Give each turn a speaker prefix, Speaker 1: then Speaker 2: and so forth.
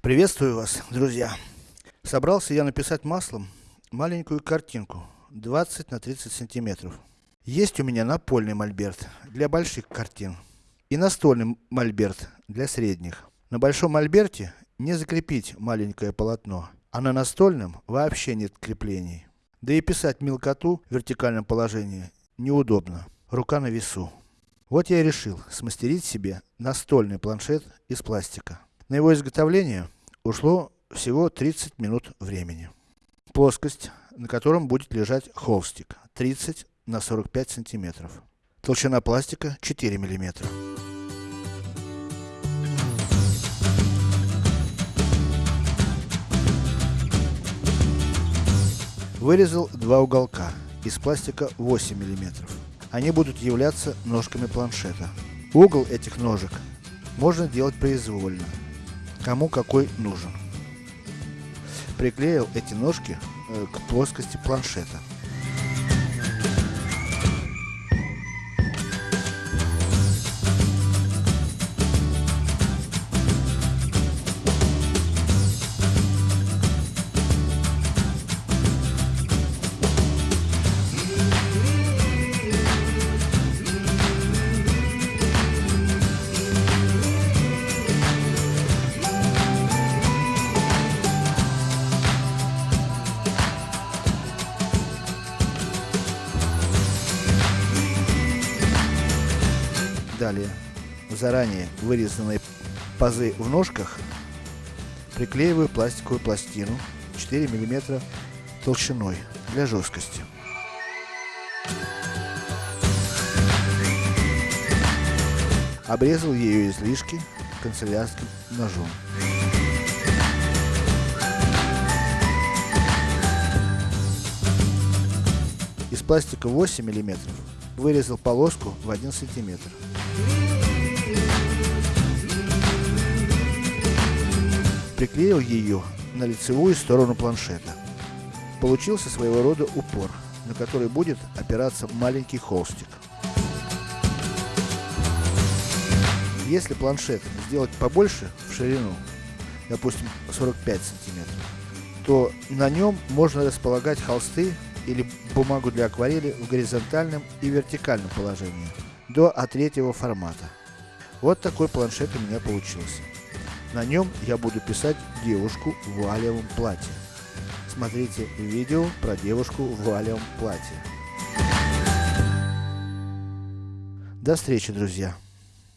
Speaker 1: Приветствую вас, друзья! Собрался я написать маслом маленькую картинку 20 на 30 сантиметров. Есть у меня напольный мольберт для больших картин и настольный мольберт для средних. На большом мольберте не закрепить маленькое полотно, а на настольном вообще нет креплений. Да и писать мелкоту в вертикальном положении неудобно, рука на весу. Вот я и решил смастерить себе настольный планшет из пластика. На его изготовление ушло всего 30 минут времени. Плоскость, на котором будет лежать холстик 30 на 45 сантиметров. Толщина пластика 4 миллиметра. Вырезал два уголка из пластика 8 миллиметров. Они будут являться ножками планшета. Угол этих ножек можно делать произвольно, кому какой нужен. Приклеил эти ножки э, к плоскости планшета. Далее, в заранее вырезанные пазы в ножках, приклеиваю пластиковую пластину 4 мм толщиной для жесткости. Обрезал ее излишки канцелярским ножом. Из пластика 8 мм вырезал полоску в 1 сантиметр. Приклеил ее на лицевую сторону планшета. Получился своего рода упор, на который будет опираться маленький холстик. Если планшет сделать побольше в ширину, допустим 45 сантиметров, то на нем можно располагать холсты или бумагу для акварели в горизонтальном и вертикальном положении, до А3 формата. Вот такой планшет у меня получился. На нем я буду писать девушку в вуалевом платье. Смотрите видео про девушку в вуалевом платье. До встречи, друзья!